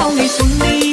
好，你送你。